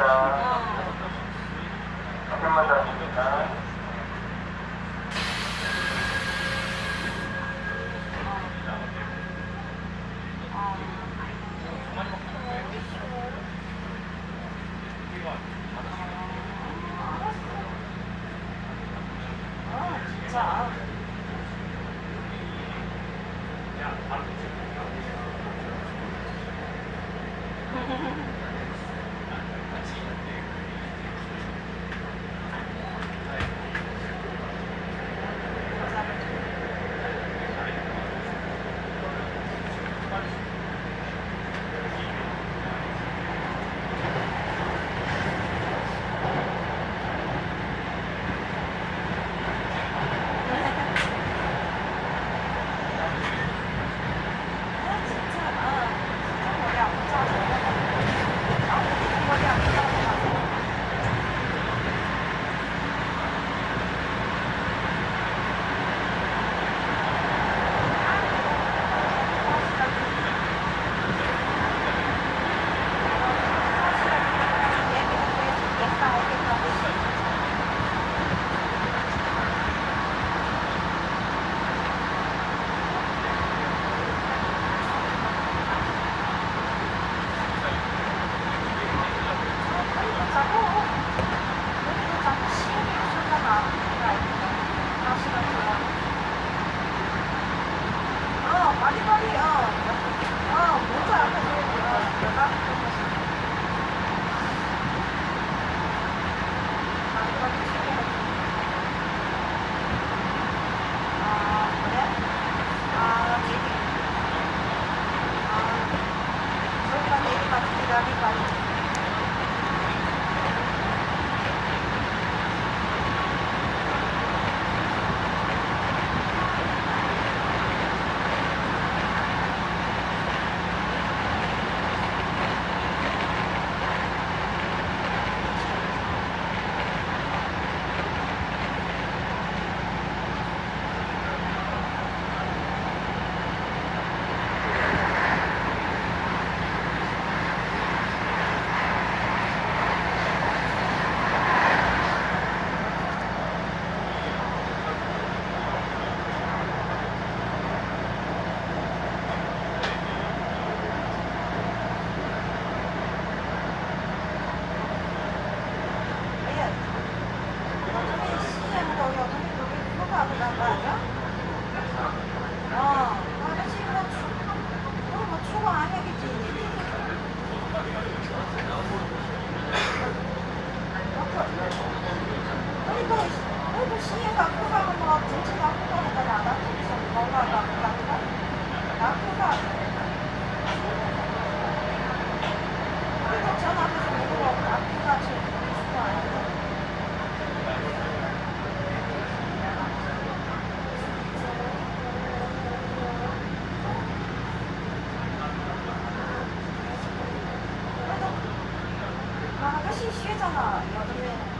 감사합니다. 한편만 잡습니다. 자. 야, 바로 那个信息在哪？要这边。